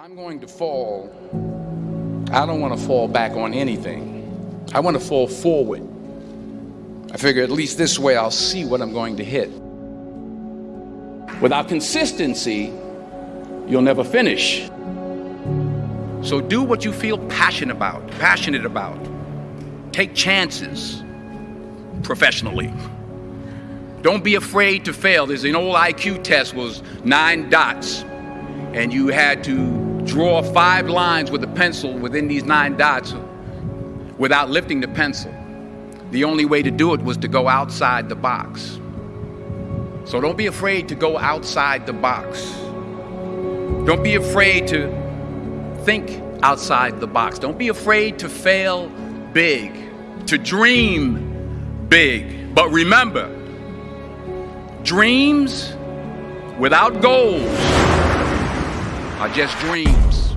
I'm going to fall, I don't want to fall back on anything. I want to fall forward. I figure at least this way I'll see what I'm going to hit. Without consistency, you'll never finish. So do what you feel passionate about, passionate about. Take chances professionally. Don't be afraid to fail. There's an old IQ test was nine dots and you had to draw five lines with a pencil within these nine dots without lifting the pencil. The only way to do it was to go outside the box. So don't be afraid to go outside the box. Don't be afraid to think outside the box. Don't be afraid to fail big, to dream big. But remember, dreams without goals are just dreams.